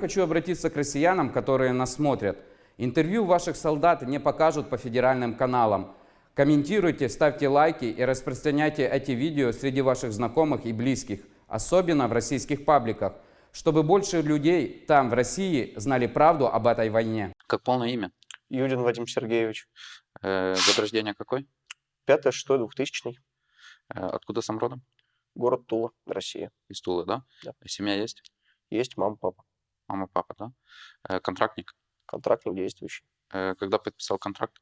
Хочу обратиться к россиянам, которые нас смотрят. Интервью ваших солдат не покажут по федеральным каналам. Комментируйте, ставьте лайки и распространяйте эти видео среди ваших знакомых и близких, особенно в российских пабликах, чтобы больше людей там, в России, знали правду об этой войне. Как полное имя? Юдин Вадим Сергеевич. Э, год рождения какой? 5 6 2000 Э, откуда сам родом? Город Тула, Россия. Из Тулы, да? Да. Семья есть? Есть мама, папа. Мама, папа, да? Э, контрактник? Контрактник действующий. Э, когда подписал контракт?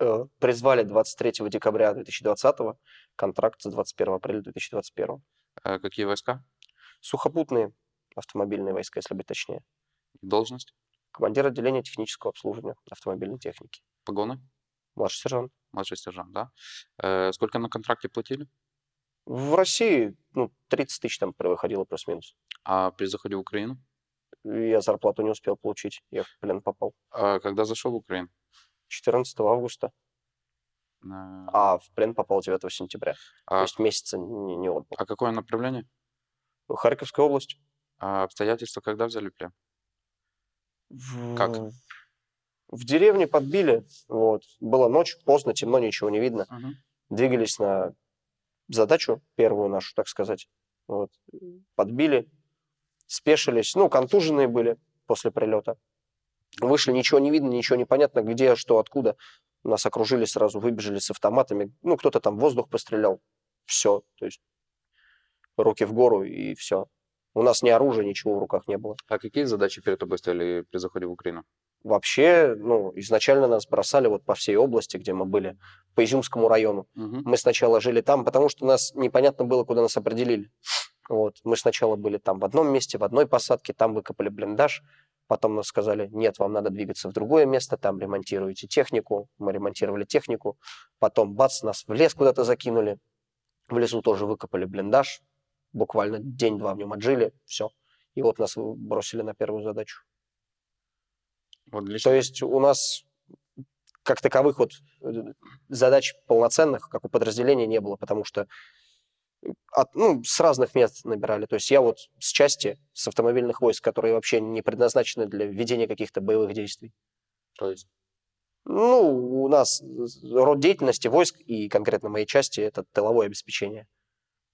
Э, Призвали 23 декабря 2020, контракт с 21 апреля 2021. Э, какие войска? Сухопутные автомобильные войска, если быть точнее. Должность? Командир отделения технического обслуживания автомобильной техники. Погоны? Младший сержант. Младший сержант, да? Сколько на контракте платили? В России ну, 30 тысяч там выходило плюс-минус. А при заходе в Украину? Я зарплату не успел получить, я в плен попал. А когда зашел в Украину? 14 августа, Э, а в плен попал 9 сентября. То а, есть месяца не, не отбыл. а какое направление? Харьковская область. А обстоятельства когда взяли плен? В... Как? В деревне подбили. Вот. Была ночь, поздно, темно, ничего не видно. Двигались на задачу, первую нашу, так сказать. Вот. Подбили, спешились. Ну, контуженные были после прилета. Вышли, ничего не видно, ничего не понятно, где, что, откуда. Нас окружили сразу, выбежали с автоматами. Ну, кто-то там воздух пострелял. Все. То есть руки в гору и все. У нас ни оружия, ничего в руках не было. А какие задачи перед тобой стояли при заходе в Украину? Вообще, ну, изначально нас бросали вот по всей области, где мы были, по Изюмскому району. Мгм. Мы сначала жили там, потому что нас непонятно было, куда нас определили. Вот. Мы сначала были там в одном месте, в одной посадке, там выкопали блиндаж. Потом нас сказали, нет, вам надо двигаться в другое место, там ремонтируете технику. Мы ремонтировали технику. Потом, бац, нас в лес куда-то закинули. В лесу тоже выкопали блиндаж. Буквально день-два в нем отжили, все. И вот нас бросили на первую задачу. Вот для То есть у нас как таковых вот э, задач полноценных, как у подразделения, не было, потому что от, ну, с разных мест набирали. То есть я вот с части, с автомобильных войск, которые вообще не предназначены для ведения каких-то боевых действий. То есть Ну, у нас род деятельности войск и конкретно моей части это тыловое обеспечение.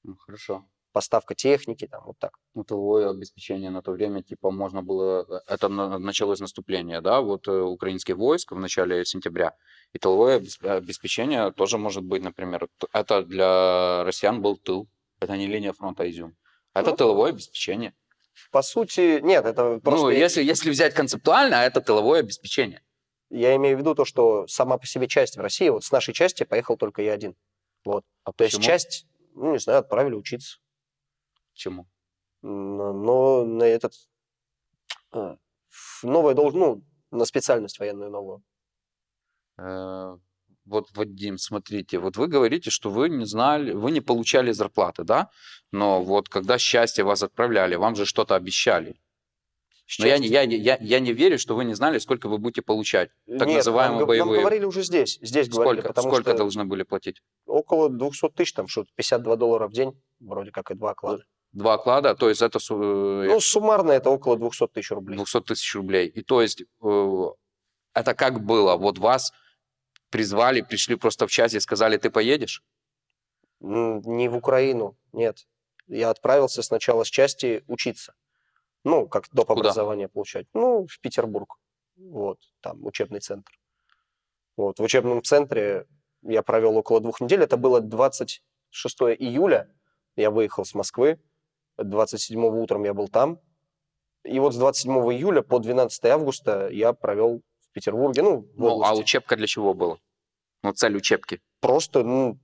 ну, хорошо. Поставка техники, там вот так. Ну, тыловое обеспечение на то время, типа, можно было... э, Это на- началось наступление, да, вот э, украинских войск в начале сентября. И тыловое обес- обеспечение тоже может быть, например, это для россиян был тыл. Это не линия фронта Изюм. Это Ну, тыловое обеспечение. По сути, нет, это просто... ну, если, если взять концептуально, это тыловое обеспечение. Я имею в виду то, что сама по себе часть в России, вот с нашей части поехал только я один. Вот. А То есть почему? часть, ну, не знаю, отправили учиться. Чему? Но, на этот... а, новое должен, ну, на специальность военную новую. Э, Вот, Вадим, смотрите, вот вы говорите, что вы не знали, вы не получали зарплаты, да? Но вот когда счастье вас отправляли, вам же что-то обещали. Но я, не- я, я, я не верю, что вы не знали, сколько вы будете получать. так Нет, называемые нам, г- нам боевые. говорили уже здесь. Здесь говорили, Сколько, потому сколько что должны были платить? около 200 тысяч, там что 52 доллара в день, вроде как и два оклада. Два оклада, то есть это э, Ну, суммарно это около 200 тысяч рублей. 200 тысяч рублей. И то есть э, это как было? Вот вас призвали, пришли просто в час и сказали, ты поедешь? Не в Украину, нет. Я отправился сначала с части учиться. Ну, как доп. Куда? образование получать. Ну, в Петербург. Вот, там учебный центр. Вот, в учебном центре я провел около двух недель. Это было 26 июля. Я выехал с Москвы. 27 утром я был там. И вот с 27 июля по 12 августа я провел в Петербурге. Ну, в Ну, а учебка для чего была? Ну, цель учебки. просто ну,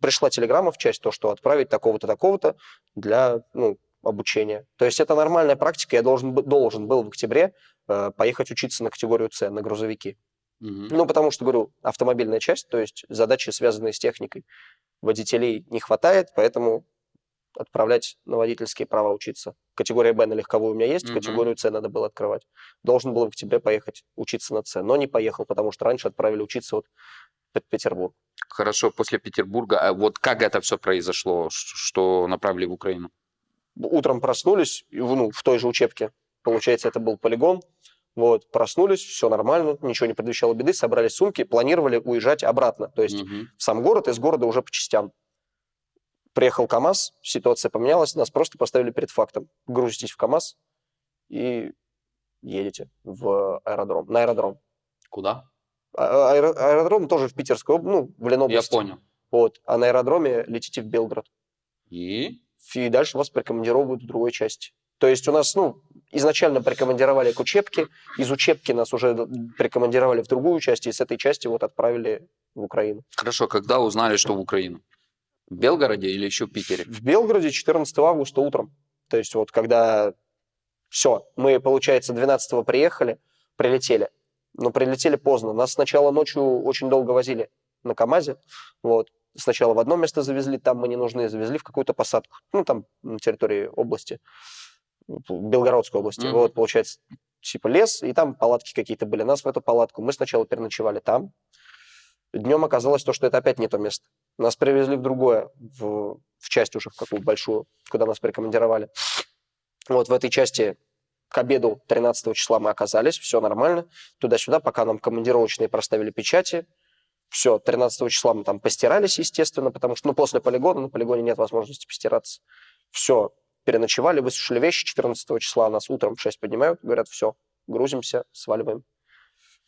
пришла телеграмма в часть, то, что отправить такого-то, такого-то для ну, обучения. То есть это нормальная практика. Я должен, должен был в октябре э, поехать учиться на категорию С, на грузовики. Мгм. Ну, потому что, говорю, автомобильная часть, то есть задачи, связанные с техникой, водителей не хватает, поэтому отправлять на водительские права учиться. Категория Б на легковую у меня есть, Мгм. категорию С надо было открывать. Должен был в октябре поехать учиться на С, но не поехал, потому что раньше отправили учиться вот в Петербург. Хорошо, после Петербурга. А вот как это все произошло, что направили в Украину? утром проснулись, ну, в той же учебке, Получается, это был полигон. Вот, проснулись, все нормально, ничего не предвещало беды, собрали сумки, планировали уезжать обратно, то есть Мгм. в сам город, из города уже по частям. Приехал КАМАЗ, ситуация поменялась, нас просто поставили перед фактом. Грузитесь в КАМАЗ и едете в аэродром, на аэродром. Куда? А- аэро- аэродром тоже в Питерской, ну, в Я Ленобласти. понял. Вот, а на аэродроме летите в Белгород. И? И дальше вас прикомандировывают в другой части. То есть у нас, ну, изначально прикомандировали к учебке, из учебки нас уже прикомандировали в другую часть, и с этой части вот отправили в Украину. Хорошо, когда узнали, что в Украину? В Белгороде или еще в Питере? В Белгороде 14 августа утром. То есть вот когда все, мы, получается, 12 приехали, прилетели. Но прилетели поздно. Нас сначала ночью очень долго возили на КАМАЗе. Вот. Сначала в одно место завезли, там мы не нужны, завезли в какую-то посадку. Ну, там на территории области, Белгородской области. Мгм. Вот, получается, типа лес, и там палатки какие-то были. Нас в эту палатку. Мы сначала переночевали там. Днем оказалось то, что это опять не то место. Нас привезли в другое, в, в часть уже, в какую большую, куда нас прикомандировали. Вот в этой части к обеду 13 числа мы оказались, все нормально, туда-сюда, пока нам командировочные проставили печати. Все, 13 числа мы там постирались, естественно, потому что, ну, после полигона, на полигоне нет возможности постираться. Все, переночевали, высушили вещи, 14 числа нас утром в 6 поднимают, говорят, все, грузимся, сваливаем.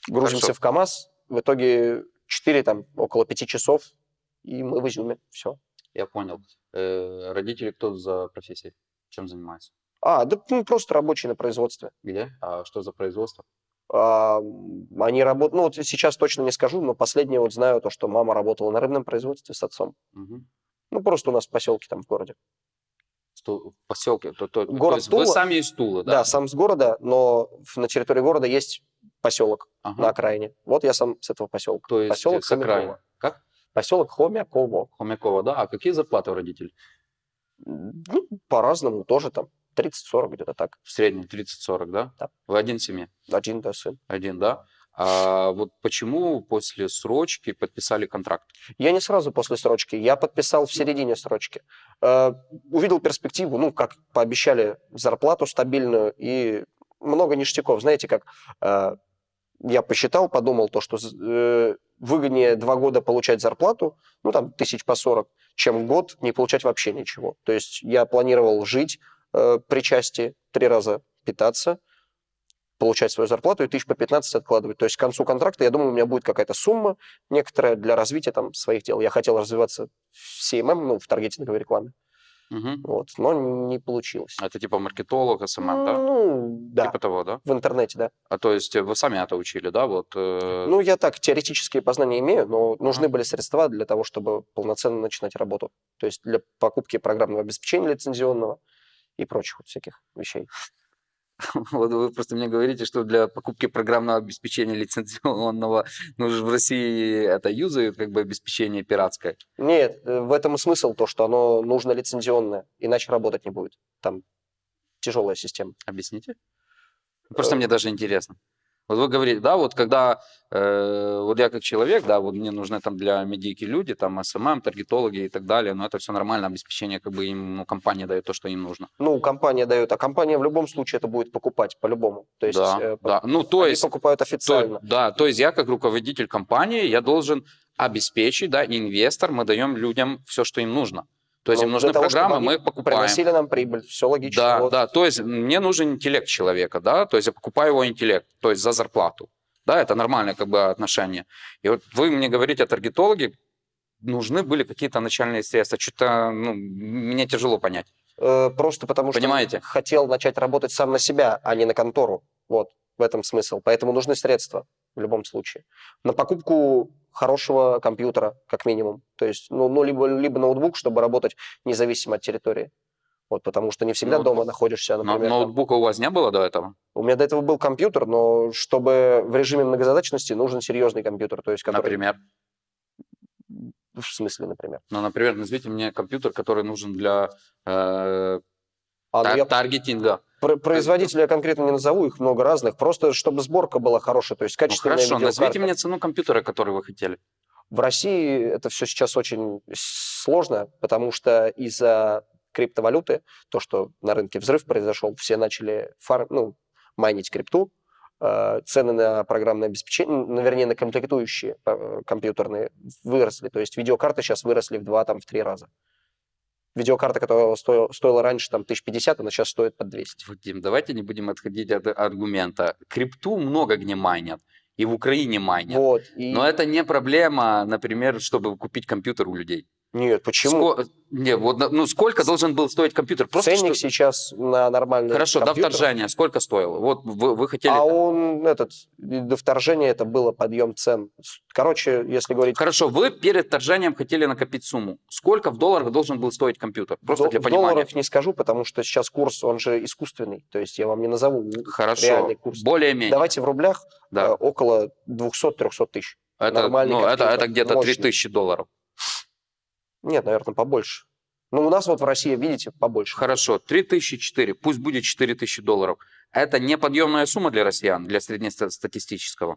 Грузимся Хорошо. в КАМАЗ, в итоге 4, там, около 5 часов, и мы в Изюме, все. Я понял. Э, родители кто за профессией? Чем занимаются? А, да ну, просто рабочие на производстве. Где? А что за производство? А, они работают, ну вот сейчас точно не скажу, но последнее вот знаю то, что мама работала на рыбном производстве с отцом. Мгм. Ну просто у нас в поселке там в городе. Что в поселке? То, то- то Город есть вы Тула. сами из Тулы, Да, да? сам с города, но на территории города есть поселок Ага. на окраине. Вот я сам с этого поселка. То есть поселок с окраины. Хомяково. Поселок Хомяково. Хомякова, да? А какие зарплаты у родителей? Ну, по-разному тоже там 30-40 где-то так. В среднем 30-40, да? Да. Вы один в семье? Один, да, сын. Один, да? А вот почему после срочки подписали контракт? Я не сразу после срочки, я подписал в середине срочки. Э, увидел перспективу, ну, как пообещали, зарплату стабильную и много ништяков. Знаете, как э, я посчитал, подумал то, что э, выгоднее два года получать зарплату, ну, там, тысяч по 40, чем год не получать вообще ничего. То есть я планировал жить э, при части, три раза питаться, получать свою зарплату и тысяч по 15 откладывать. То есть к концу контракта, я думаю, у меня будет какая-то сумма, некоторое для развития там своих дел. Я хотел развиваться в SMM, ну, в таргетинговой рекламе, Мгм. вот, но не получилось. Это типа маркетолог, SMM, да? Ну, да, Типа того, да? в интернете, да. А то есть вы сами это учили, да? Вот, э, Ну, я так, теоретические познания имею, но нужны были средства для того, чтобы полноценно начинать работу. То есть для покупки программного обеспечения лицензионного и прочих вот всяких вещей. Вот вы просто мне говорите, что для покупки программного обеспечения лицензионного, ну в России это юзают как бы обеспечение пиратское. Нет, э, в этом и смысл, то, что оно нужно лицензионное, иначе работать не будет. Там тяжелая система. Объясните? Просто Э, мне даже интересно. Вот вы говорите, да, вот когда, э, вот я как человек, да, вот мне нужны там для медийки люди, там SMM, таргетологи и так далее, но это все нормально, обеспечение как бы им, ну, компания дает то, что им нужно. Ну, компания дает, а компания в любом случае это будет покупать по-любому. То есть, да, э, да. Ну, то они есть, покупают то- официально. да, то есть я как руководитель компании, я должен обеспечить, да, инвестор, мы даем людям все, что им нужно. То есть Ну, им нужны того, программы, мы их покупаем. Приносили нам прибыль, все логично. Да, вот. да, то есть мне нужен интеллект человека, да, то есть я покупаю его интеллект, то есть за зарплату. Да, это нормальное как бы отношение. И вот вы мне говорите о таргетологе, нужны были какие-то начальные средства. Что-то, ну, мне тяжело понять. Э, Просто потому что Понимаете? хотел начать работать сам на себя, а не на контору. Вот в этом смысл. Поэтому нужны средства в любом случае. На покупку хорошего компьютера, как минимум. То есть, ну, ну либо, либо ноутбук, чтобы работать независимо от территории. Вот, потому что не всегда Ноутбук. дома находишься, Но- например. там. ноутбука у вас не было до этого? У меня до этого был компьютер, но чтобы в режиме многозадачности нужен серьезный компьютер. То есть, который... Например? В смысле, например? Ну, например, назовите мне компьютер, который нужен для э, А, ну, тар- я таргетинга. Про- Производителя я конкретно не назову, их много разных, просто чтобы сборка была хорошая, то есть Ну, качественная хорошо, видеокарта. назовите мне цену компьютера, который вы хотели. В России это все сейчас очень сложно, потому что из-за криптовалюты, то, что на рынке взрыв произошел, все начали фар... ну, майнить крипту, э, цены на программное обеспечение, ну, вернее, на комплектующие э, компьютерные выросли. То есть видеокарты сейчас выросли в два, там, в три раза. Видеокарта, которая стоила, стоила раньше там 1050, она сейчас стоит под 200. Вадим, давайте не будем отходить от аргумента. Крипту много где майнят. И в Украине майнят. Вот, и... Но это не проблема, например, чтобы купить компьютер у людей. Нет, почему? Ско- Не, вот, ну сколько должен был стоить компьютер? Просто Ценник что- сейчас на нормальный Хорошо, до компьютер, вторжения сколько стоило? Вот вы, вы хотели... А он, этот, до вторжения это было подъем цен. Короче, если говорить Хорошо, вы перед вторжением хотели накопить сумму. Сколько в долларах должен был стоить компьютер? Просто до- для понимания. долларах не скажу, потому что сейчас курс, он же искусственный. То есть я вам не назову Хорошо, реальный курс. более-менее. Давайте в рублях э, Да. около 200-300 тысяч. это, нормальный ну, это, компьютер, это где-то мощный. 3000 долларов. Нет, наверное, побольше. Ну, у нас вот в России, видите, побольше. Хорошо, 3004, пусть будет 4000 долларов. Это не подъемная сумма для россиян, для среднестатистического.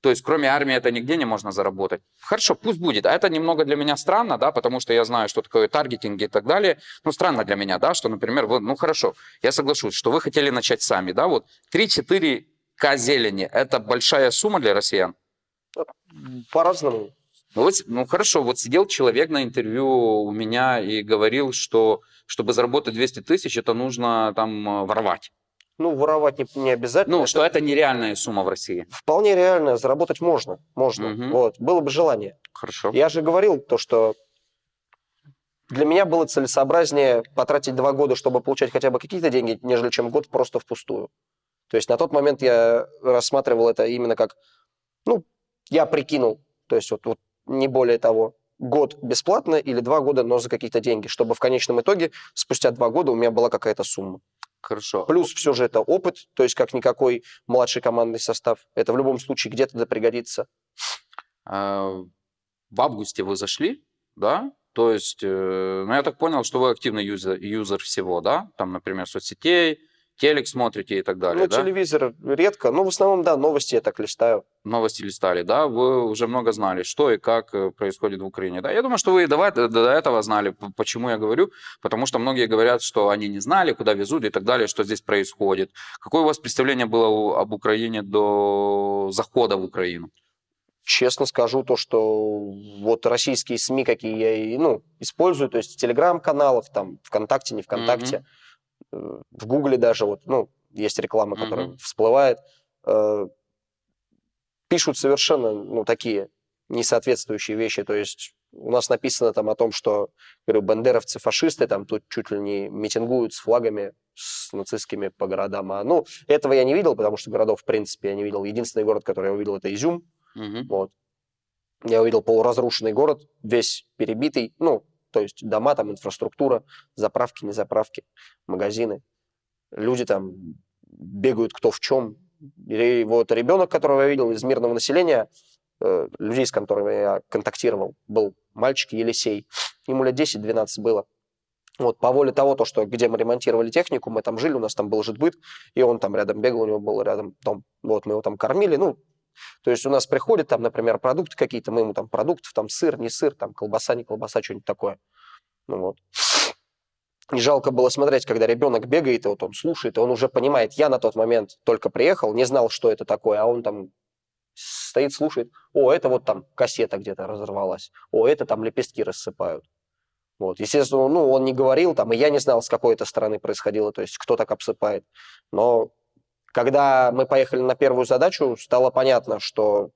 То есть, кроме армии, это нигде не можно заработать. Хорошо, пусть будет. А это немного для меня странно, да, потому что я знаю, что такое таргетинг и так далее. Ну, странно для меня, да, что, например, вы, ну, хорошо, я соглашусь, что вы хотели начать сами, да, вот 3-4к зелени – это большая сумма для россиян? По-разному. Ну, вот, ну хорошо, вот сидел человек на интервью у меня и говорил, что чтобы заработать 200 тысяч, это нужно там э, воровать. Ну, воровать не, не обязательно. Ну, Это что это нереальная сумма в России. Вполне реально, заработать можно. Можно. Мгм. Вот, было бы желание. Хорошо. Я же говорил то, что для меня было целесообразнее потратить два года, чтобы получать хотя бы какие-то деньги, нежели чем год просто впустую. То есть на тот момент я рассматривал это именно как, ну, я прикинул, то есть вот, вот не более того, год бесплатно или два года, но за какие-то деньги, чтобы в конечном итоге спустя два года у меня была какая-то сумма. Хорошо. Плюс все же это опыт, то есть как никакой младший командный состав. Это в любом случае где-то да пригодится. А, В августе вы зашли, да? То есть, э, ну, я так понял, что вы активный юзер, юзер всего, да? Там, например, соцсетей, телек смотрите и так далее, ну, да? телевизор редко, но в основном, да, новости я так листаю. новости листали, да, вы уже много знали, что и как э, происходит в Украине, да. Я думаю, что вы и до, до этого знали. Почему я говорю? Потому что многие говорят, что они не знали, куда везут и так далее, что здесь происходит. Какое у вас представление было об Украине до захода в Украину? Честно скажу то, что вот российские СМИ, какие я и, ну, использую, то есть в телеграм-каналах, там, ВКонтакте, не ВКонтакте, э, в Гугле даже, вот, ну, есть реклама, которая Мгм. всплывает, э, пишут совершенно, ну, такие несоответствующие вещи, то есть у нас написано там о том, что, говорю, бандеровцы фашисты, там тут чуть ли не митингуют с флагами, с нацистскими по городам. А, ну, этого я не видел, потому что городов, в принципе, я не видел. Единственный город, который я увидел, это Изюм. Мгм. Вот. Я увидел полуразрушенный город, весь перебитый, ну, то есть дома, там инфраструктура, заправки, не заправки, магазины. Люди там бегают кто в чем. И вот ребенок, которого я видел из мирного населения, э, людей, с которыми я контактировал, был мальчик Елисей. Ему лет 10-12 было. Вот, по воле того, то, что где мы ремонтировали технику, мы там жили, у нас там был житбыт, и он там рядом бегал, у него был рядом дом. Вот, мы его там кормили, ну, то есть у нас приходят там, например, продукты какие-то, мы ему там продуктов, там сыр, не сыр, там колбаса, не колбаса, что-нибудь такое. Ну вот. И жалко было смотреть, когда ребенок бегает, и вот он слушает, и он уже понимает, я на тот момент только приехал, не знал, что это такое, а он там стоит, слушает, о, это вот там кассета где-то разорвалась, о, это там лепестки рассыпают. Вот. Естественно, ну, он не говорил там, и я не знал, с какой это стороны происходило, то есть кто так обсыпает. Но когда мы поехали на первую задачу, стало понятно, что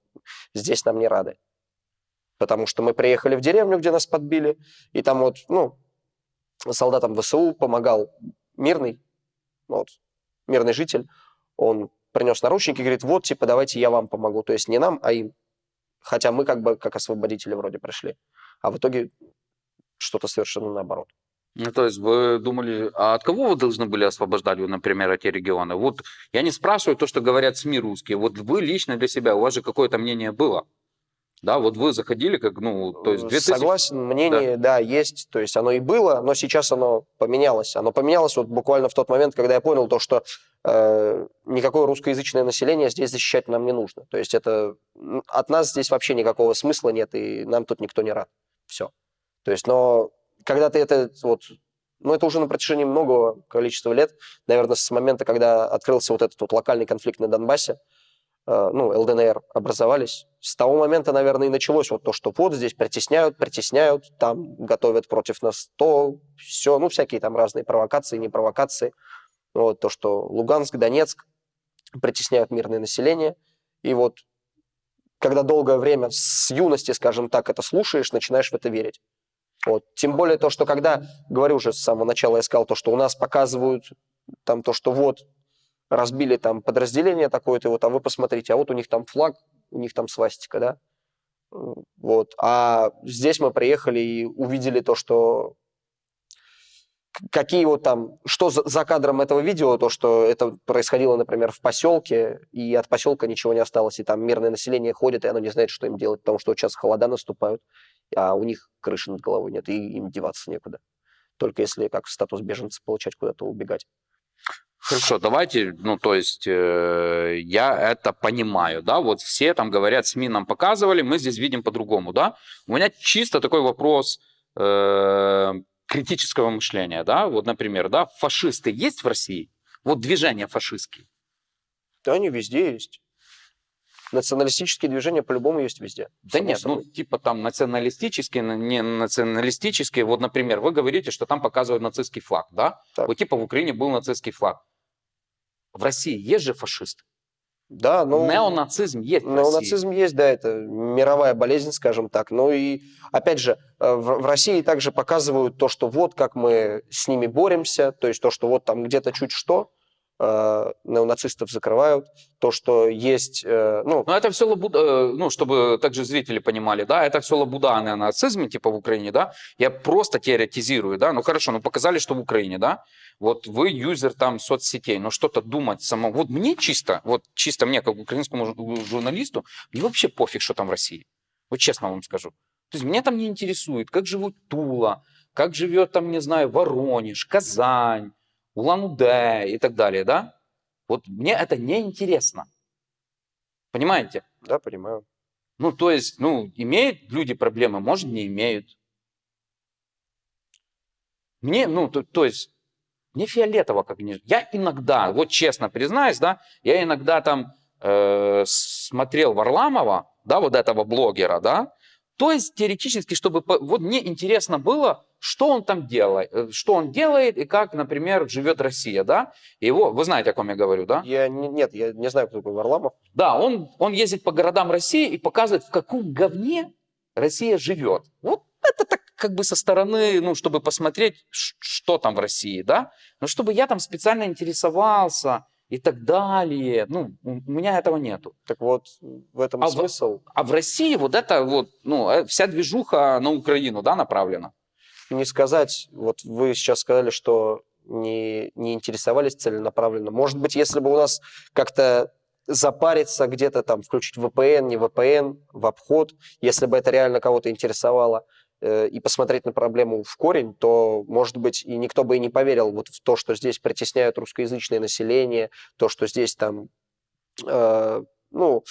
здесь нам не рады. Потому что мы приехали в деревню, где нас подбили, и там вот, ну, солдатам ВСУ помогал мирный, вот, мирный житель. Он принес наручники говорит, вот, типа, давайте я вам помогу. То есть не нам, а им. Хотя мы как бы как освободители вроде пришли. А в итоге что-то совершенно наоборот. Ну, то есть вы думали, а от кого вы должны были освобождать, например, эти регионы? Вот я не спрашиваю то, что говорят СМИ русские. Вот вы лично для себя, у вас же какое-то мнение было. Да, вот вы заходили как, ну, то есть 2000... Согласен, мнение, да. есть. То есть оно и было, но сейчас оно поменялось. Оно поменялось вот буквально в тот момент, когда я понял то, что э, никакое русскоязычное население здесь защищать нам не нужно. То есть это от нас здесь вообще никакого смысла нет, и нам тут никто не рад. Все. То есть, но когда ты это вот ну, это уже на протяжении многого количества лет, наверное, с момента, когда открылся вот этот вот локальный конфликт на Донбассе, э, ну, ЛДНР образовались, с того момента, наверное, и началось вот то, что вот здесь притесняют, притесняют, там готовят против нас то, все, ну, всякие там разные провокации, не провокации. Вот то, что Луганск, Донецк притесняют мирное население. И вот когда долгое время с юности, скажем так, это слушаешь, начинаешь в это верить. Вот. Тем более то, что когда, говорю уже с самого начала, я сказал то, что у нас показывают там то, что вот разбили там подразделение такое-то, вот, а вы посмотрите, а вот у них там флаг, у них там свастика, да, вот. А здесь мы приехали и увидели то, что какие вот там, что за, кадром этого видео, то, что это происходило, например, в поселке, и от поселка ничего не осталось, и там мирное население ходит, и оно не знает, что им делать, потому что вот сейчас холода наступают, а у них крыши над головой нет, и им деваться некуда. Только если как статус беженца получать, куда-то убегать. Хорошо, давайте, ну, то есть, э, я это понимаю, да, вот все там говорят, СМИ нам показывали, мы здесь видим по-другому, да. У меня чисто такой вопрос э, критического мышления, да, вот, например, да, фашисты есть в России? Вот движения фашистские. Да, они везде есть. Националистические движения по-любому есть везде. Да нет, собой. ну типа там националистические, не националистические. Вот, например, вы говорите, что там показывают нацистский флаг, да? Так. Вот типа в Украине был нацистский флаг. В России есть же фашисты? Да, ну... Неонацизм есть Неонацизм есть, да, это мировая болезнь, скажем так. Ну и, опять же, э, в, в России также показывают то, что вот как мы с ними боремся, то есть то, что вот там где-то чуть что, э, неонацистов закрывают, то, что есть... Э, ну... Но это все лабуда, э, ну, чтобы также зрители понимали, да, это все лабуда о неонацизме, типа в Украине, да, я просто теоретизирую, да, ну хорошо, ну показали, что в Украине, да, вот вы юзер там соцсетей, но что-то думать само, вот мне чисто, вот чисто мне, как украинскому журналисту, мне вообще пофиг, что там в России, вот честно вам скажу. То есть меня там не интересует, как живут Тула, как живет там, не знаю, Воронеж, Казань, Улан-Удэ и так далее, да? Вот мне это не интересно. Понимаете? Да, понимаю. Ну, то есть, ну, имеют люди проблемы, может, не имеют. Мне, ну, то, то есть, мне фиолетово как не... Я иногда, вот честно признаюсь, да, я иногда там э, смотрел Варламова, да, вот этого блогера, да, то есть теоретически, чтобы... Вот мне интересно было, что он там делает, э, что он делает и как, например, живет Россия, да? Его, вы знаете, о ком я говорю, да? Я, не, нет, я не знаю, кто такой Варламов. Да, он, он ездит по городам России и показывает, в каком говне Россия живет. Вот это так как бы со стороны, ну, чтобы посмотреть, что там в России, да? Но чтобы я там специально интересовался, и так далее. Ну, у меня этого нету. Так вот, в этом а смысл. В, а в России вот это вот, ну, э, вся движуха на Украину, да, направлена? Не сказать, вот вы сейчас сказали, что не, не интересовались целенаправленно. Может быть, если бы у нас как-то запариться где-то там, включить VPN, не VPN, в обход, если бы это реально кого-то интересовало, Э, и посмотреть на проблему в корень, то, может быть, и никто бы и не поверил вот в то, что здесь притесняют русскоязычное население, то, что здесь там, э, ну,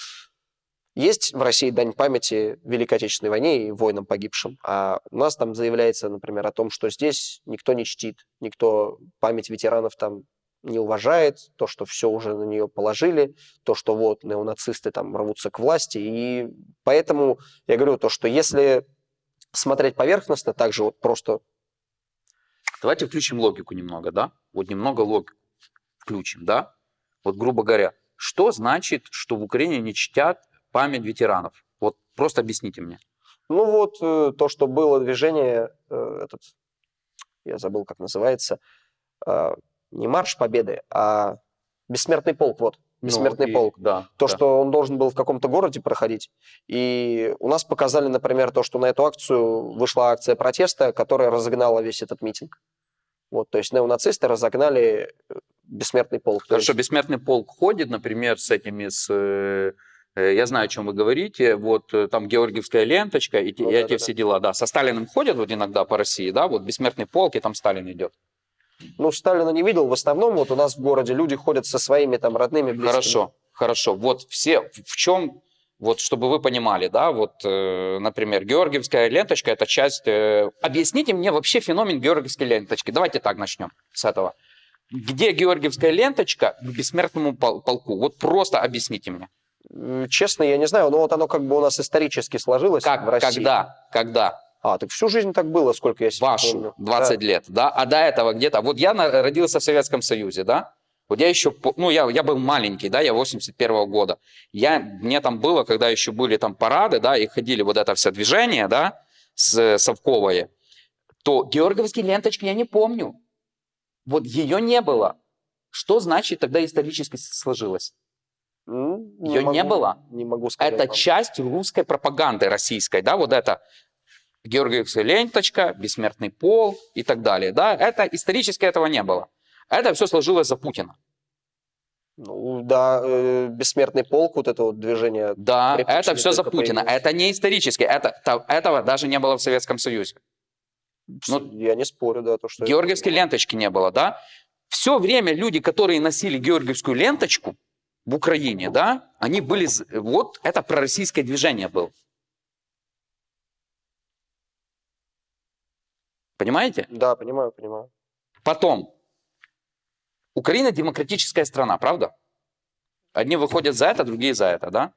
есть в России дань памяти Великой Отечественной войне и воинам погибшим, а у нас там заявляется, например, о том, что здесь никто не чтит, никто память ветеранов там не уважает, то, что все уже на нее положили, то, что вот неонацисты там рвутся к власти, и поэтому я говорю то, что если смотреть поверхностно, также вот просто... Давайте включим логику немного, да? Вот немного логику включим, да? Вот, грубо говоря, что значит, что в Украине не чтят память ветеранов? Вот просто объясните мне. Ну вот э, то, что было движение, э, этот, я забыл, как называется, э, не марш победы, а бессмертный полк, вот. Бессмертный ну, полк. Да, то, да. что он должен был в каком-то городе проходить. И у нас показали, например, то, что на эту акцию вышла акция протеста, которая разогнала весь этот митинг. Вот, то есть неонацисты разогнали бессмертный полк. Хорошо, есть... бессмертный полк ходит, например, с этими, с, я знаю, о чем вы говорите, вот э, там Георгиевская ленточка и, ну, и да, эти да, все да. дела, да. Со Сталиным ходят вот иногда по России, да, вот бессмертный полк, и там Сталин идет. Ну, Сталина не видел. В основном вот у нас в городе люди ходят со своими там родными, близкими. Хорошо, хорошо. Вот все, в чем Вот чтобы вы понимали, да, вот, э, например, георгиевская ленточка – это часть… э, объясните мне вообще феномен георгиевской ленточки. Давайте так начнем с этого. Где георгиевская ленточка к бессмертному пол- полку? Вот просто объясните мне. Честно, я не знаю, но вот оно как бы у нас исторически сложилось Как, в России. когда, когда? А, так всю жизнь так было, сколько я себя Вашу, помню. 20 лет, да? А до этого где-то… Вот я родился в Советском Союзе, да? Вот я еще, ну, я, я был маленький, да, я 81 года. Я, мне там было, когда еще были там парады, да, и ходили вот это все движение, да, с, совковое, то георгиевские ленточки я не помню. Вот ее не было. Что значит тогда исторически сложилось? Её не могу- было? Не могу сказать. Это вам. часть русской пропаганды российской, да, вот это Георгиевская ленточка, бессмертный пол и так далее, да, это исторически этого не было. Это все сложилось за Путина. Ну, да, э, бессмертный полк, вот это вот движение. Да, это все за Путина. появилось. Это не исторически. Это, та- этого даже не было в Советском Союзе. Ну, я не спорю, да, то, что... это- Георгиевской ленточки не было, да. Все время люди, которые носили георгиевскую ленточку в Украине, да, они были... Вот это пророссийское движение было. Понимаете? Да, понимаю, понимаю. Потом, Украина демократическая страна, правда? Одни выходят за это, другие за это, да?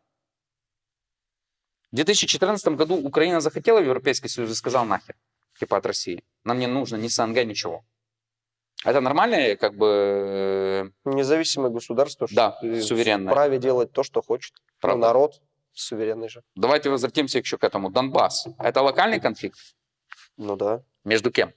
В 2014 году Украина захотела в Европейский Союз и сказала нахер, типа от России. Нам не нужно ни СНГ, ничего. Это нормальное, как бы, э, Независимое государство Да, суверенное. вправе делать то, что хочет. Ну, Правда. народ суверенный же. давайте возвратимся еще к этому. Донбасс. Это локальный конфликт? Ну да. Между кем?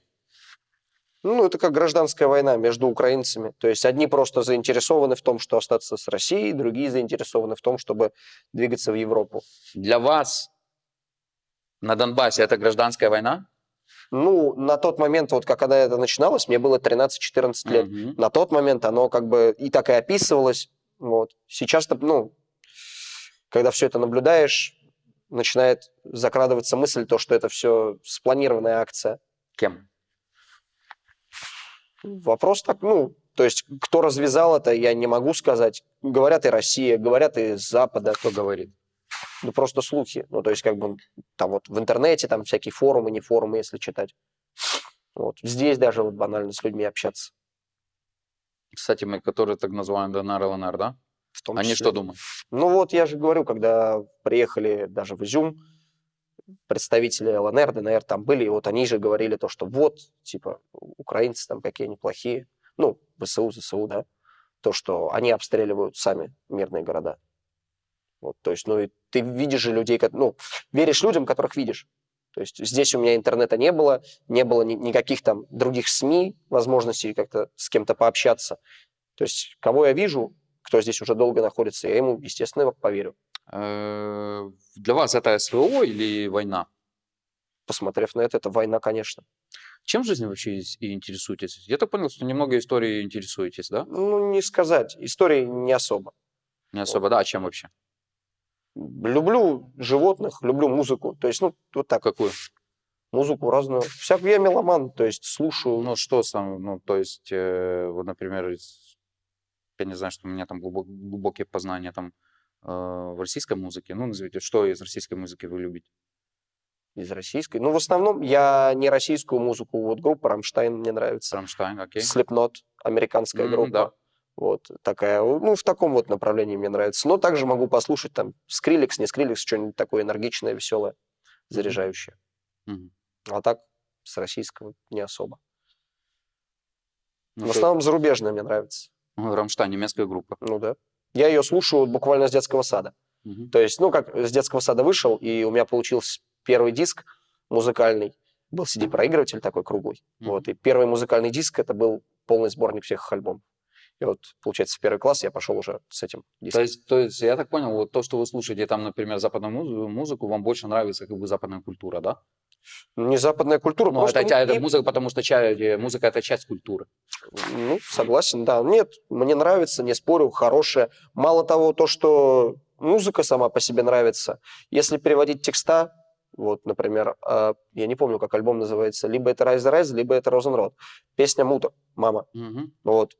Ну, это как гражданская война между украинцами. То есть одни просто заинтересованы в том, что остаться с Россией, другие заинтересованы в том, чтобы двигаться в Европу. Для вас на Донбассе это гражданская война? Ну, на тот момент, вот как когда это начиналось, мне было 13-14 лет. Мгм. На тот момент оно как бы и так и описывалось. Вот. Сейчас-то, ну, когда все это наблюдаешь, начинает закрадываться мысль, то, что это все спланированная акция. Кем? Вопрос так, ну, то есть кто развязал это, я не могу сказать. Говорят и Россия, говорят и Запада. Кто говорит? Ну, просто слухи. Ну, то есть как бы там вот в интернете там всякие форумы, не форумы, если читать. Вот. Здесь даже вот банально с людьми общаться. Кстати, мы, которые так называем ДНР, ЛНР, да? В том Они числе. что думают? Ну вот я же говорю, когда приехали даже в Изюм, представители ЛНР, ДНР там были, и вот они же говорили то, что вот, типа, украинцы там какие они плохие, ну, ВСУ, ЗСУ, да, то, что они обстреливают сами мирные города. Вот, то есть, ну, ты видишь же людей, ну, веришь людям, которых видишь. То есть здесь у меня интернета не было, не было ни- никаких там других СМИ, возможностей как-то с кем-то пообщаться. То есть кого я вижу, кто здесь уже долго находится, я ему, естественно, поверю, Э, Для вас это СВО или война? посмотрев на это. Это война, конечно. Чем в жизни вообще и интересуетесь? Я так понял, что немного историей интересуетесь, да? Ну, не сказать. Истории не особо. Не особо, да? А чем вообще? Люблю животных, люблю музыку. То есть, ну, вот так, Какую? музыку разную. Всякую я меломан, то есть слушаю. Ну, что сам, ну, то есть, э, вот, например, я не знаю, что у меня там глубок- глубокие познания там э, в российской музыке. Ну, назовите, что из российской музыки вы любите? из российской. Ну, в основном я не российскую музыку. Вот группа «Rammstein» мне нравится. Рамштайн, окей. Slipknot, американская М, группа. да. Вот такая, ну, в таком вот направлении мне нравится. Но также могу послушать там Skrillex, не Skrillex, что-нибудь такое энергичное, веселое, заряжающее. Мгм. А так с российского не особо. Ну, в основном зарубежная мне нравится. Ну, Рамштайн, немецкая группа. Ну да. Я ее слушаю буквально с детского сада. Мгм. То есть, ну, как с детского сада вышел, и у меня получился первый диск музыкальный. Был CD-проигрыватель такой круглый. Мгм. Вот, и первый музыкальный диск это был полный сборник всех их альбомов. И вот, получается, в первый класс я пошел уже с этим То есть, то есть, я так понял, вот то, что вы слушаете там, например, западную музыку, музыку вам больше нравится как бы западная культура, да? Не западная культура, Ну, просто... это, это музыка, потому что ча- э, музыка это часть культуры. Ну, согласен, да. Нет, мне нравится, не спорю, хорошая. Мало того, то, что музыка сама по себе нравится. Если переводить текста, вот, например, а, я не помню, как альбом называется, либо это Rise the Rise, либо это Розенрод. Песня Мута, мама, Мгм. вот, э,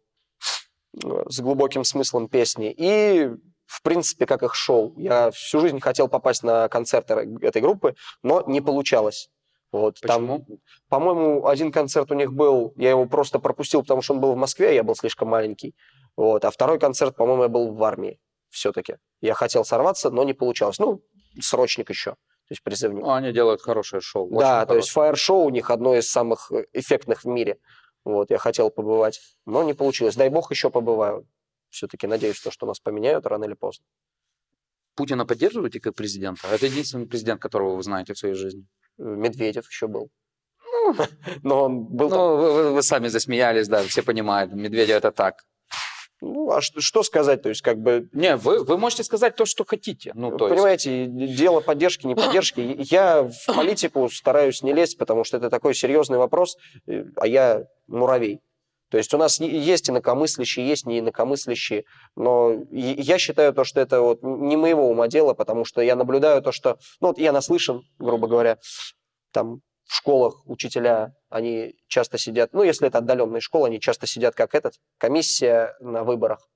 с глубоким смыслом песни. И в принципе, как их шоу. Я всю жизнь хотел попасть на концерты этой группы, но не получалось. Вот, Почему? Там, по-моему, один концерт у них был, я его просто пропустил, потому что он был в Москве, я был слишком маленький. Вот, а второй концерт, по-моему, я был в армии все-таки. Я хотел сорваться, но не получалось. Ну, срочник еще, то есть призывник. Ну, они делают хорошее шоу. да, то есть хорошее. фаер-шоу у них одно из самых э, эффектных в мире. Вот, я хотел побывать, но не получилось. Дай бог еще побываю. Все-таки надеюсь, что, что нас поменяют рано или поздно. Путина поддерживаете как президента? Это единственный президент, которого вы знаете в своей жизни. Медведев еще был. Но он был. Ну, вы, вы- вы сами засмеялись, да, все понимают. Медведев это так. Ну, а что, что сказать? То есть, как бы, Не, вы, вы можете сказать то, что хотите. Ну, то есть, понимаете, дело поддержки, не поддержки. Я в политику стараюсь не лезть, потому что это такой серьезный вопрос, э, а я муравей. То есть у нас есть инакомыслящие, есть не инакомыслящие, но я считаю то, что это вот не моего ума дело, потому что я наблюдаю то, что, ну вот я наслышан, грубо говоря, там в школах учителя, они часто сидят, ну если это отдаленные школы, они часто сидят как этот, комиссия на выборах.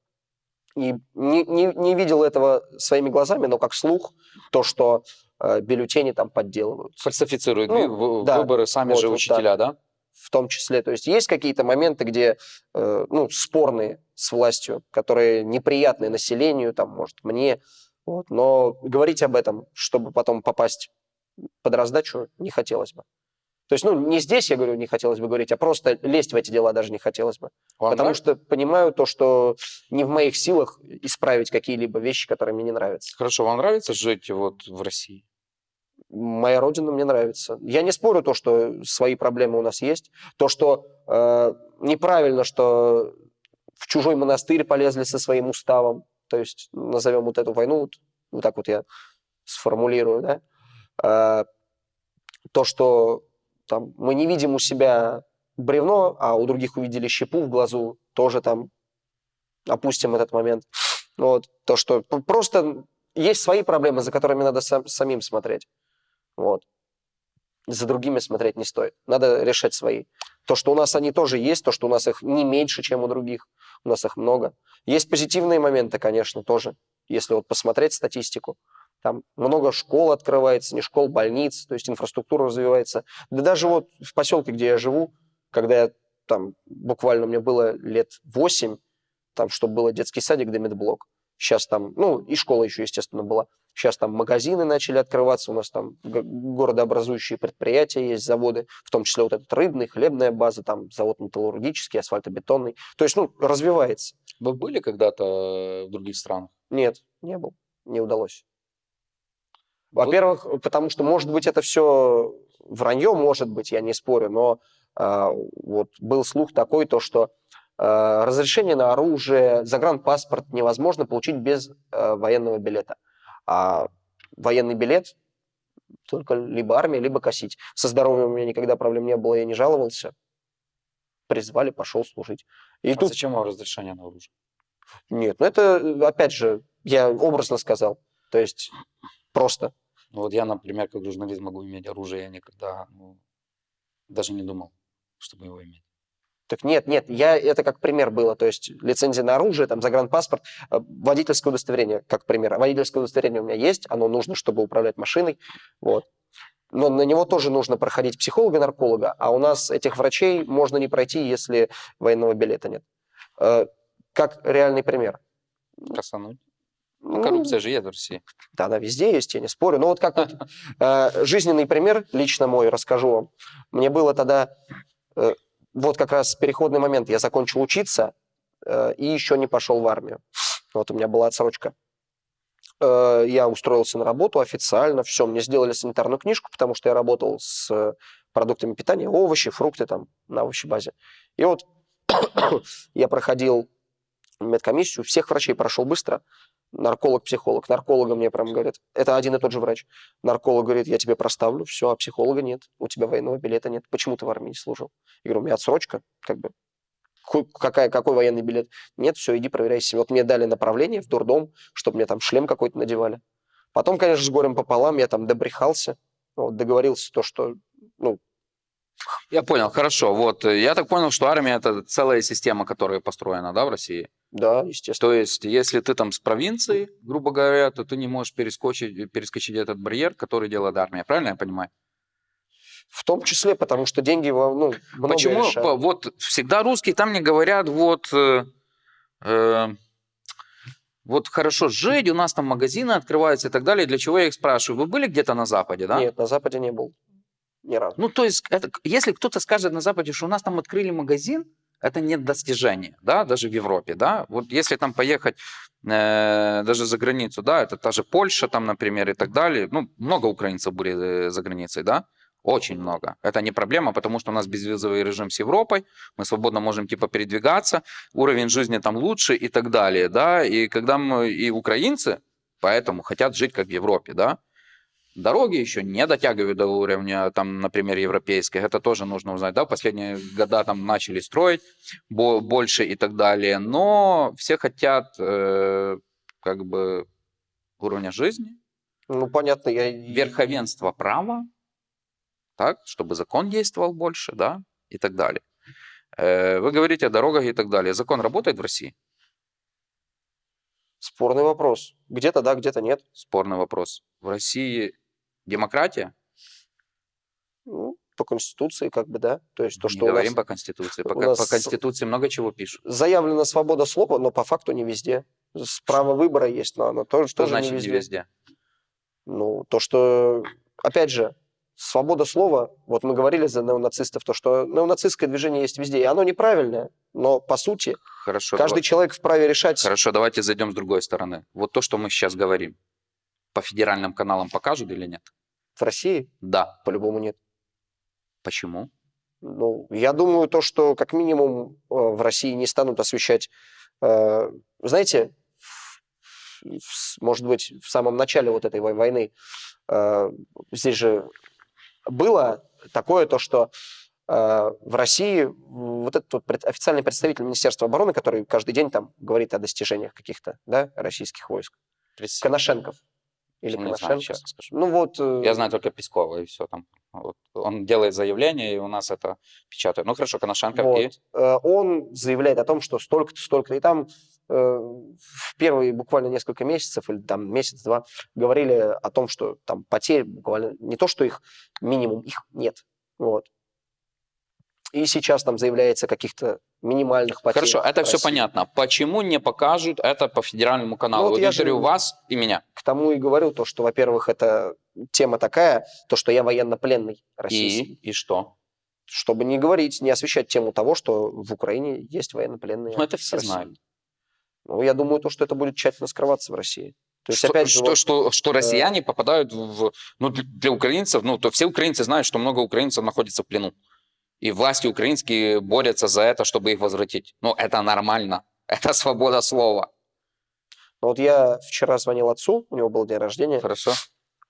И не, не, не видел этого своими глазами, но как слух, то, что э, бюллетени там подделывают. фальсифицируют Ну, в- да, выборы сами вот- же учителя, да? в том числе. То есть есть какие-то моменты, где, э, ну, спорные с властью, которые неприятны населению, там, может, мне, вот, но говорить об этом, чтобы потом попасть под раздачу, не хотелось бы. То есть, ну, не здесь, я говорю, не хотелось бы говорить, а просто лезть в эти дела даже не хотелось бы. Вам потому нравится? что понимаю то, что не в моих силах исправить какие-либо вещи, которые мне не нравятся. Хорошо, вам нравится жить вот в России? Моя родина мне нравится. Я не спорю то, что свои проблемы у нас есть. То, что э, неправильно, что в чужой монастырь полезли со своим уставом. То есть назовем вот эту войну, вот, вот так вот я сформулирую, да. Э, то, что там мы не видим у себя бревно, а у других увидели щепу в глазу, тоже там опустим этот момент. Вот. То, что просто есть свои проблемы, за которыми надо сам- самим смотреть. Вот. За другими смотреть не стоит. Надо решать свои. То, что у нас они тоже есть, то, что у нас их не меньше, чем у других. У нас их много. Есть позитивные моменты, конечно, тоже. Если вот посмотреть статистику. Там много школ открывается, не школ, больниц, то есть инфраструктура развивается. Да даже вот в поселке, где я живу, когда я там буквально мне было лет 8, там, чтобы было детский садик да медблок. Сейчас там, ну, и школа еще, естественно, была. Сейчас там магазины начали открываться, у нас там городообразующие предприятия есть, заводы, в том числе вот этот рыбный, хлебная база, там завод металлургический, асфальтобетонный. То есть, ну, развивается. Вы были когда-то в других странах? Нет, не был, не удалось. Во-первых, потому что, может быть, это все вранье, может быть, я не спорю, но а, вот был слух такой, то, что а, разрешение на оружие, загранпаспорт невозможно получить без а, военного билета. А военный билет только либо армия, либо косить. Со здоровьем у меня никогда проблем не было, я не жаловался. Призвали, пошел служить. И А тут зачем вам разрешение на оружие? нет, ну это, э, опять же, я образно сказал. То есть просто. Ну, вот я, например, как журналист могу иметь оружие, я никогда ну, даже не думал, чтобы его иметь. Так нет, нет, я, это как пример было. То есть лицензия на оружие, там, загранпаспорт, э, водительское удостоверение, как пример. Водительское удостоверение у меня есть, оно нужно, чтобы управлять машиной. Вот. Но на него тоже нужно проходить психолога-нарколога, а у нас этих врачей можно не пройти, если военного билета нет. Э, Как реальный пример. Косануть. Ну, Ну, коррупция же есть в России. Да, она везде есть, я не спорю. Но вот как вот э, жизненный пример, лично мой, расскажу вам. Мне было тогда, э, вот как раз переходный момент, я закончил учиться э, и еще не пошел в армию. Вот у меня была отсрочка. Э, я устроился на работу официально, все, мне сделали санитарную книжку, потому что я работал с продуктами питания, овощи, фрукты там на овощебазе. И вот я проходил медкомиссию, всех врачей прошел быстро, нарколог, психолог. Нарколога мне прям говорят, это один и тот же врач. Нарколог говорит, я тебе проставлю, все, а психолога нет, у тебя военного билета нет. Почему ты в армии не служил? Я говорю, у меня отсрочка, как бы. Какая, какой военный билет? Нет, все, иди проверяй себя. Вот мне дали направление в дурдом, чтобы мне там шлем какой-то надевали. Потом, конечно, с горем пополам я там добрехался, вот, договорился то, что, Я понял, хорошо. Вот, э, я так понял, что армия это целая система, которая построена, да, в России? Да, естественно. То есть, если ты там с провинции, грубо говоря, то ты не можешь перескочить, перескочить этот барьер, который делает армия. Правильно я понимаю? В том числе, потому что деньги во- ну, много Почему? решают. Вот всегда русские там мне говорят, вот, э, э, вот хорошо жить, у нас там магазины открываются и так далее. Для чего я их спрашиваю? Вы были где-то на Западе, да? Нет, на Западе не был. Ни разу. Ну, то есть, это, если кто-то скажет на Западе, что у нас там открыли магазин, это не достижение, да, даже в Европе, да. Вот если там поехать э, даже за границу, да, это та же Польша там, например, и так далее. Ну, много украинцев были э, за границей, да, очень много. Это не проблема, потому что у нас безвизовый режим с Европой, мы свободно можем типа передвигаться, уровень жизни там лучше и так далее, да. И когда мы, и украинцы поэтому хотят жить как в Европе, да. Дороги еще не дотягивают до уровня, там, например, европейских. Это тоже нужно узнать. Да, последние года там начали строить бо- больше и так далее. Но все хотят э, как бы уровня жизни, Ну, понятно, я... верховенства права, так, чтобы закон действовал больше, да, и так далее. Э, Вы говорите о дорогах и так далее. Закон работает в России? Спорный вопрос. Где-то да, где-то нет. Спорный вопрос. В России демократия? Ну, по Конституции как бы, да. То есть то, Не что нас говорим по Конституции. По, нас по Конституции много чего пишут. заявлена свобода слова, но по факту не везде. Право выбора есть, но оно тоже, Что тоже значит не везде. не везде? Ну, то, что, опять же, свобода слова, вот мы говорили за неонацистов, то, что неонацистское движение есть везде, и оно неправильное, но, по сути, Хорошо, каждый давай- человек вправе решать, Хорошо, давайте зайдем с другой стороны. Вот то, что мы сейчас говорим, по федеральным каналам покажут или нет? в России Да. по-любому нет. Почему? Ну, я думаю, то, что как минимум э, в России не станут освещать, э, знаете, в- в- может быть, в самом начале вот этой вой- войны э, здесь же было такое то, что э, в России вот этот вот официальный представитель Министерства обороны, который каждый день там говорит о достижениях каких-то, да, российских войск, Коношенков. Или Не знаю, Коношенко. честно скажу. Ну вот, э, Я знаю только Пескова и все там. Вот. Он делает заявление, и у нас это печатают. Ну хорошо, Коношенко Вот. и... Э, он заявляет о том, что столько-то, столько-то. И там э, в первые буквально несколько месяцев, или там месяц-два, говорили о том, что там потерь буквально не то, что их минимум, их нет. Вот. И сейчас там заявляется каких-то минимальных потерях. Хорошо, это все понятно. Почему не покажут это по федеральному каналу? Ну, вот вот я же- интервью вас и меня. К тому и говорю то, что, во-первых, это тема такая, то, что я военнопленный российский. И, и что? Чтобы не говорить, не освещать тему того, что в Украине есть военнопленные. Ну, это все России. знают. Ну, я думаю, то, что это будет тщательно скрываться в России. То есть, что, опять же, что, вот, что, что россияне попадают в... Ну, для, для украинцев, ну, то все украинцы знают, что много украинцев находится в плену. И власти украинские борются за это, чтобы их возвратить. Ну, это нормально. Это свобода слова. ну, вот я вчера звонил отцу, у него был день рождения, Хорошо?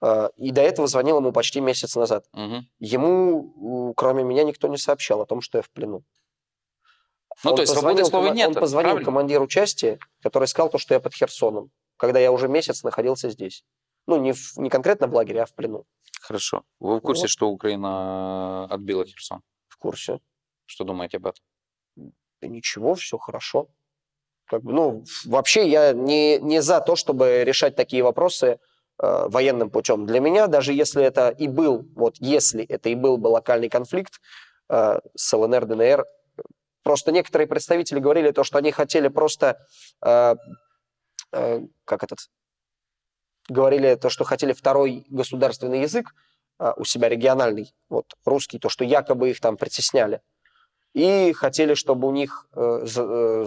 э, и до этого звонил ему почти месяц назад. Мгм. Ему, кроме меня, никто не сообщал о том, что я в плену. Ну, Он то есть свободы позвонил слова нет. Он позвонил правильно? командиру части, который сказал то, что я под Херсоном, когда я уже месяц находился здесь. Ну, не, в- не конкретно в лагере, а в плену. Хорошо. Вы в курсе, Вот. что Украина отбила Херсон? Курсе. Что думаете об этом? Да ничего, все хорошо. Как бы, ну, вообще я не, не за то, чтобы решать такие вопросы э, военным путем. Для меня, даже если это и был, вот если это и был бы локальный конфликт э, с ЛНР, ДНР, просто некоторые представители говорили то, что они хотели просто, э, э, как этот, говорили то, что хотели второй государственный язык у себя региональный, вот русский, то, что якобы их там притесняли и хотели, чтобы у них э, э,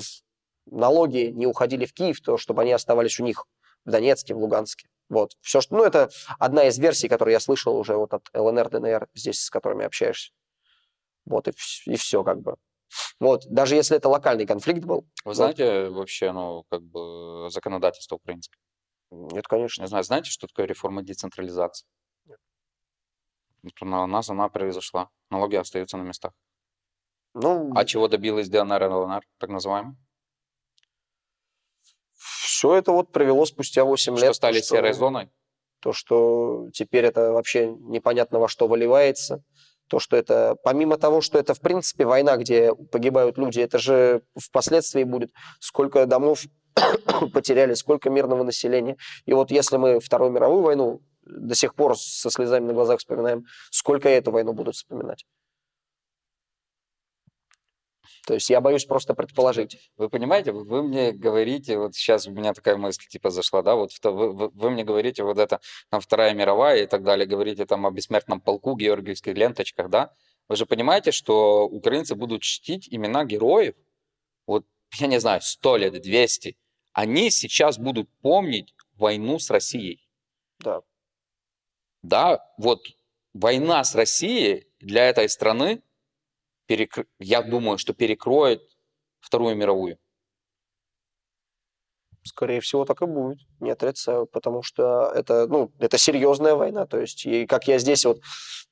налоги не уходили в Киев, то чтобы они оставались у них в Донецке, в Луганске. Вот. Все, что, ну, это одна из версий, которую я слышал уже вот от ЛНР, ДНР, здесь, с которыми общаешься. Вот, и, все как бы. Вот, даже если это локальный конфликт был, Вы Вот. знаете вообще, ну, как бы законодательство украинское? нет, конечно. Не знаю, знаете, что такое реформа децентрализации? У нас она произошла. Налоги остаются на местах. Ну, А чего добилась ДНР и ЛНР, так называемая? все это вот привело спустя 8 Что лет. стали то, что- серой зоной? То, что теперь это вообще непонятно во что выливается. То, что это, помимо того, что это, в принципе, война, где погибают люди, это же впоследствии будет, сколько домов потеряли, сколько мирного населения. И вот если мы Вторую мировую войну до сих пор со слезами на глазах вспоминаем, сколько эту войну будут вспоминать. То есть я боюсь просто предположить. Вы понимаете, вы, мне говорите, вот сейчас у меня такая мысль типа зашла, да, вот вы, вы, вы мне говорите вот это, там, Вторая мировая и так далее, говорите там о бессмертном полку, георгиевских ленточках, да, вы же понимаете, что украинцы будут чтить имена героев, вот, я не знаю, 100 лет, 200, они сейчас будут помнить войну с Россией. Да. Да, вот война с Россией для этой страны перекр... я думаю, что перекроет Вторую мировую. Скорее всего, так и будет. Не отрицаю, потому что это, ну, это серьезная война. То есть, и как я здесь вот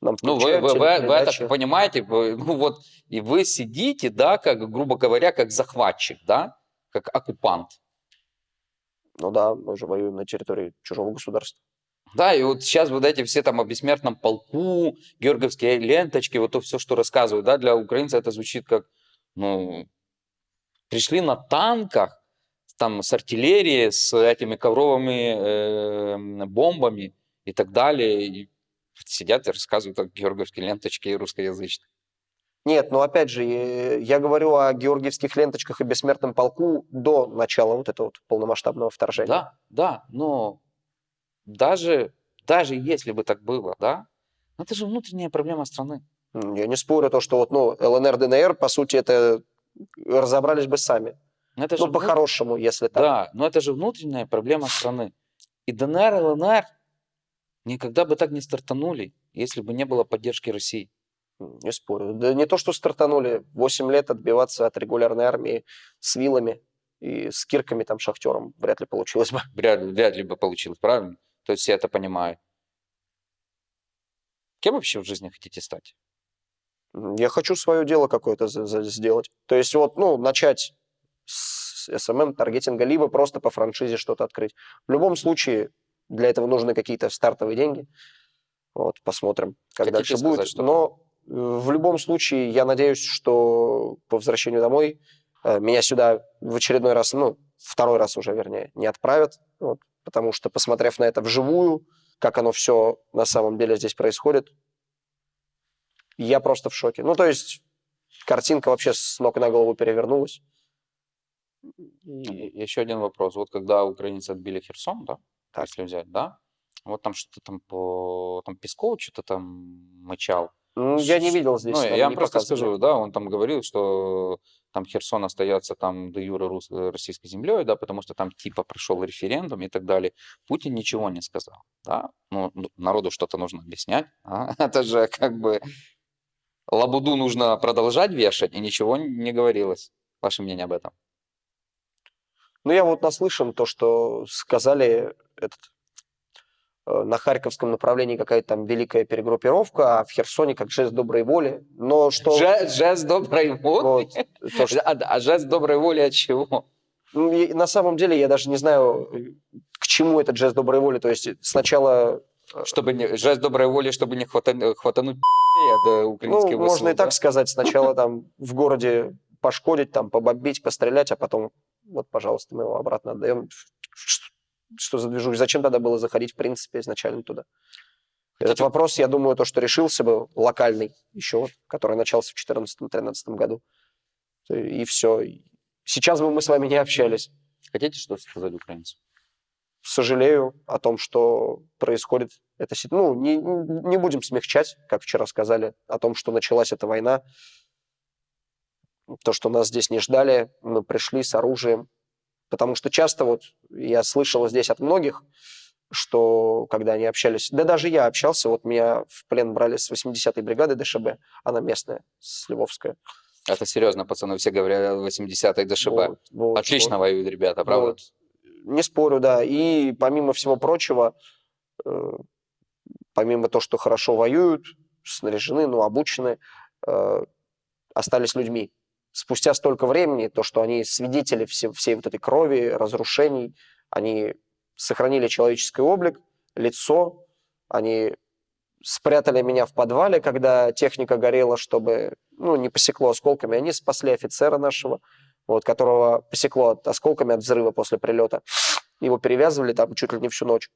нам Ну, вы, вы, вы, вы это понимаете, вы, ну вот, и вы сидите, да, как, грубо говоря, как захватчик, да, как оккупант. Ну да, мы же воюем на территории чужого государства. Да, и вот сейчас вот эти все там о бессмертном полку, георгиевские ленточки, вот то все, что рассказывают, да, для украинца это звучит как, ну, пришли на танках, там, с артиллерией, с этими ковровыми э, бомбами и так далее, и сидят и рассказывают о георгиевской ленточке и русскоязычной. Нет, но опять же, я говорю о георгиевских ленточках и бессмертном полку до начала вот этого вот полномасштабного вторжения. Да, да, но даже, даже если бы так было, да, это же внутренняя проблема страны. Я не спорю то, что вот, ну, ЛНР, ДНР, по сути, это разобрались бы сами. Но это ну, по-хорошему, если так. Да, но это же внутренняя проблема страны. И ДНР, ЛНР никогда бы так не стартанули, если бы не было поддержки России. Не спорю. Да не то, что стартанули. 8 лет отбиваться от регулярной армии с вилами и с кирками, там, шахтером вряд ли получилось бы. Вряд, вряд ли бы получилось, правильно? То есть я это понимаю. Кем вообще в жизни хотите стать? Я хочу свое дело какое-то сделать. То есть вот, ну, начать с SMM таргетинга, либо просто по франшизе что-то открыть. В любом случае, для этого нужны какие-то стартовые деньги. Вот, посмотрим, как Хотите дальше сказать, будет. Что Но э, в любом случае, я надеюсь, что по возвращению домой э, меня сюда в очередной раз, ну, второй раз уже, вернее, не отправят. Вот, потому что, посмотрев на это вживую, как оно все на самом деле здесь происходит, я просто в шоке. Ну, то есть картинка вообще с ног на голову перевернулась. И еще один вопрос. Вот когда украинцы отбили Херсон, да, так. если взять, да, вот там что-то там по... Там Песков что-то там мычал. Ну, я не видел здесь. Ну, я вам просто скажу, да, он там говорил, что там Херсон остается там до юра рус, э, российской землей, да, потому что там типа прошел референдум и так далее. Путин ничего не сказал, да. Ну, народу что-то нужно объяснять, а? это же как бы лабуду нужно продолжать вешать, и ничего не говорилось. Ваше мнение об этом? Ну, я вот наслышан то, что сказали этот на Харьковском направлении какая-то там великая перегруппировка, а в Херсоне как жест доброй воли. Но что... Жест, жест доброй воли? Вот, то, что... а, а жест доброй воли от чего? Ну, на самом деле я даже не знаю, к чему этот жест доброй воли. То есть сначала... Э, чтобы не, жест доброй воли, чтобы не хватануть, хватануть от украинских ну, Можно и так сказать. Сначала там в городе пошкодить, там побомбить, пострелять, а потом вот, пожалуйста, мы его обратно отдаем что за движух, зачем тогда было заходить, в принципе, изначально туда? Этот вопрос, я думаю, то, что решился бы локальный еще, который начался в 2014-2013 году. И все. Сейчас бы мы с вами не общались. Хотите что-то сказать украинцам? Сожалею о том, что происходит эта ситуация. Ну, не, не будем смягчать, как вчера сказали, о том, что началась эта война. То, что нас здесь не ждали, мы пришли с оружием, Потому что часто вот я слышал здесь от многих, что когда они общались, да даже я общался, вот меня в плен брали с 80-й бригады ДШБ, она местная, с Львовская. Это серьезно, пацаны, все говорят 80-й ДШБ. Вот, вот, Отлично вот. воюют ребята, правда? Вот. Не спорю, да. И помимо всего прочего, э, помимо того, что хорошо воюют, снаряжены, ну, обучены, э, остались людьми спустя столько времени, то, что они свидетели все, всей вот этой крови, разрушений, они сохранили человеческий облик, лицо, они спрятали меня в подвале, когда техника горела, чтобы ну, не посекло осколками. Они спасли офицера нашего, вот, которого посекло от- осколками от взрыва после прилета. Его перевязывали там чуть ли не всю ночь.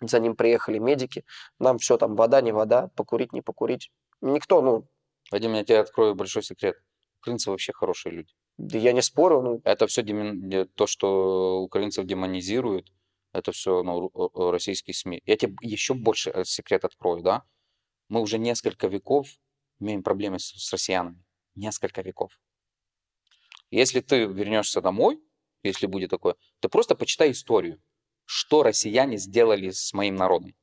За ним приехали медики. Нам все там, вода, не вода, покурить, не покурить. Никто, ну, Вадим, я тебе открою большой секрет. Украинцы вообще хорошие люди. да я не спорю, ну, Это все то, что украинцев демонизируют, это все ну, российские СМИ. Я тебе еще больше э, секрет открою, да? Мы уже несколько веков имеем проблемы с, с россиянами. Несколько веков. Если ты вернешься домой, если будет такое, ты просто почитай историю, что россияне сделали с моим народом.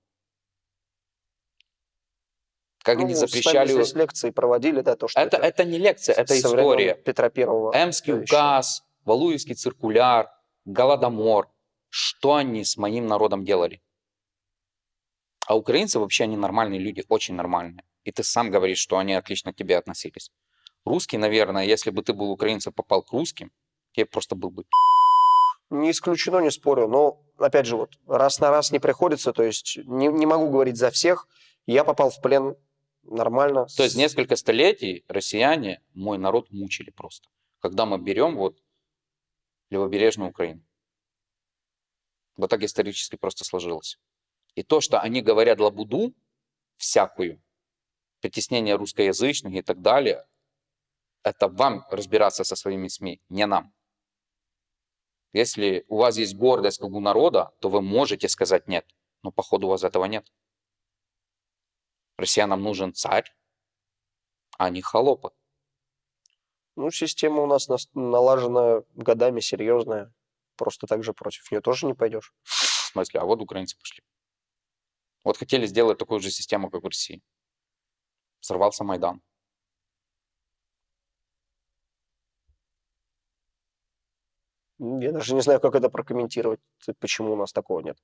Как ну, они запрещали... здесь лекции проводили, да, то, что Это, это не лекция, это история. Петра Первого. Эмский указ, Валуевский циркуляр, Голодомор. Что они с моим народом делали? А украинцы вообще, они нормальные люди, очень нормальные. И ты сам говоришь, что они отлично к тебе относились. Русский, наверное, если бы ты был украинцем, попал к русским, тебе просто был бы... Не исключено, не спорю. Но, опять же, вот раз на раз не приходится, то есть не, не могу говорить за всех. Я попал в плен нормально. То есть несколько столетий россияне мой народ мучили просто. Когда мы берем вот левобережную Украину. Вот так исторически просто сложилось. И то, что они говорят лабуду всякую, притеснение русскоязычных и так далее, это вам разбираться со своими СМИ, не нам. Если у вас есть гордость как у народа, то вы можете сказать нет. Но походу у вас этого нет. Россиянам нужен царь, а не холопы. Ну, система у нас налажена годами, серьезная. Просто так же против нее тоже не пойдешь. В смысле, а вот украинцы пошли. Вот хотели сделать такую же систему, как в России. Сорвался Майдан. Я даже не знаю, как это прокомментировать, почему у нас такого нет.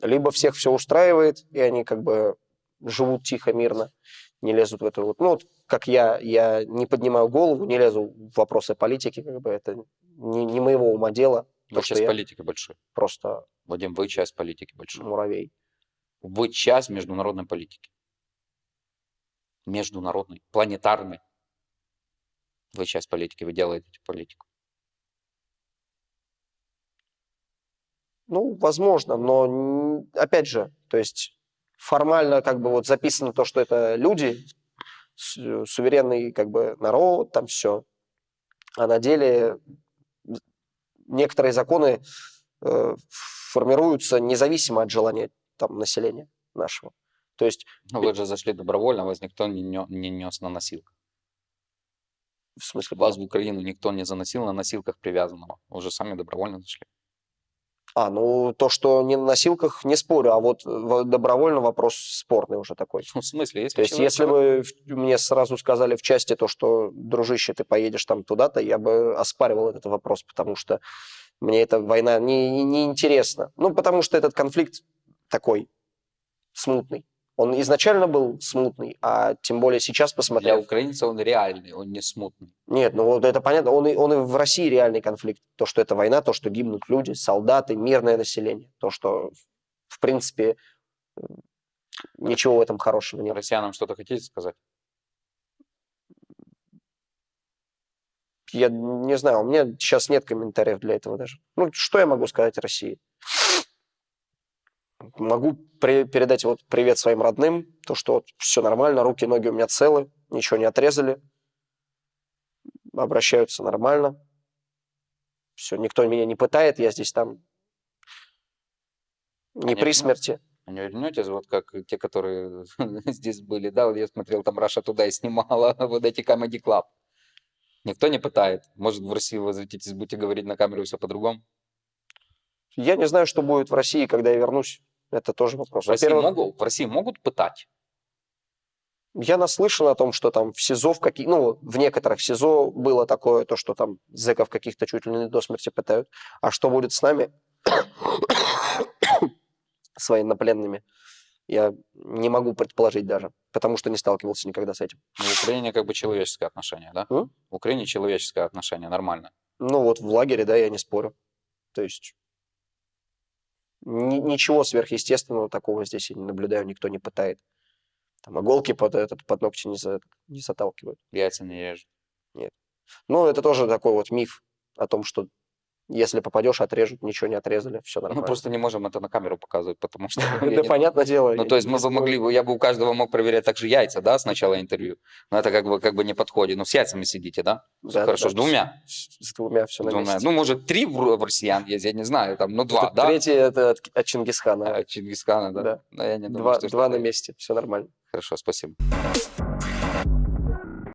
Либо всех все устраивает, и они как бы живут тихо, мирно, не лезут в эту вот... Ну, вот как я, я не поднимаю голову, не лезу в вопросы политики, как бы это не, не моего ума дело, Вы часть политики большой. просто Вадим, вы часть политики большой. муравей. Вы часть международной политики. Международной, планетарной. Вы часть политики, вы делаете политику. Ну, возможно, но опять же, то есть формально как бы вот записано то, что это люди, суверенный как бы народ, там все. А на деле некоторые законы э, формируются независимо от желания там населения нашего. То есть, Но вы же зашли добровольно, вас никто не, не нес на носилках. в смысле, Вас в Украину никто не заносил на носилках привязанного. Вы же сами добровольно зашли. А, ну то, что не на носилках, не спорю, а вот в- добровольно вопрос спорный уже такой. В смысле, если То есть, если бы мне сразу сказали в части то, что, дружище, ты поедешь там туда-то, я бы оспаривал этот вопрос, потому что мне эта война не, не, не интересна. Ну, потому что этот конфликт такой смутный. Он изначально был смутный, а тем более сейчас, Для посмотрев... украинца он реальный, он не смутный. Нет, ну вот это понятно, он и, он и в России реальный конфликт. То, что это война, то, что гибнут люди, солдаты, мирное население. То, что, в принципе, ничего в этом хорошего нет. Россиянам что-то хотите сказать? Я не знаю, у меня сейчас нет комментариев для этого даже. Ну, что я могу сказать России? Могу при- передать вот привет своим родным, то, что вот все нормально, руки, ноги у меня целы, ничего не отрезали, обращаются нормально. Все, никто меня не пытает, я здесь там не Они при смерти. А не вернетесь, вот как те, которые здесь были, да, я смотрел, там Раша туда и снимала вот эти Comedy Club. Никто не пытает. Может, в Россию возвратитесь, будете говорить на камеру все по-другому? Я не знаю, что будет в России, когда я вернусь. Это тоже вопрос. В России, могут, в России могут пытать? Я наслышан о том, что там в СИЗО, в, каких, ну, в некоторых СИЗО было такое, то, что там зэков каких-то чуть ли не до смерти пытают. А что будет с нами, с военнопленными, я не могу предположить даже, потому что не сталкивался никогда с этим. Ну, в Украине как бы человеческое отношение, да? М? В Украине человеческое отношение, нормально. Ну вот в лагере, да, я не спорю. То есть ничего сверхъестественного такого здесь я не наблюдаю, никто не пытает. Там иголки под, этот, под ногти не, за- не заталкивают. Яйца не режут. Ну, это тоже такой вот миф о том, что если попадешь, отрежут, ничего не отрезали, все Мы нормально. просто не можем это на камеру показывать, потому что... Да, понятное дело. Ну, то есть мы могли, бы- я бы у каждого мог проверять также яйца, да, с начала интервью. Но это как бы, как бы не подходит. Ну, с яйцами сидите, да? Хорошо, с двумя. С, двумя все на двумя. месте. Ну, может, три в, россиян есть, я не знаю, там, ну, два, да? Третий это от, от Чингисхана. А, Чингисхана, да? Да. Два на месте, все нормально. Хорошо, спасибо.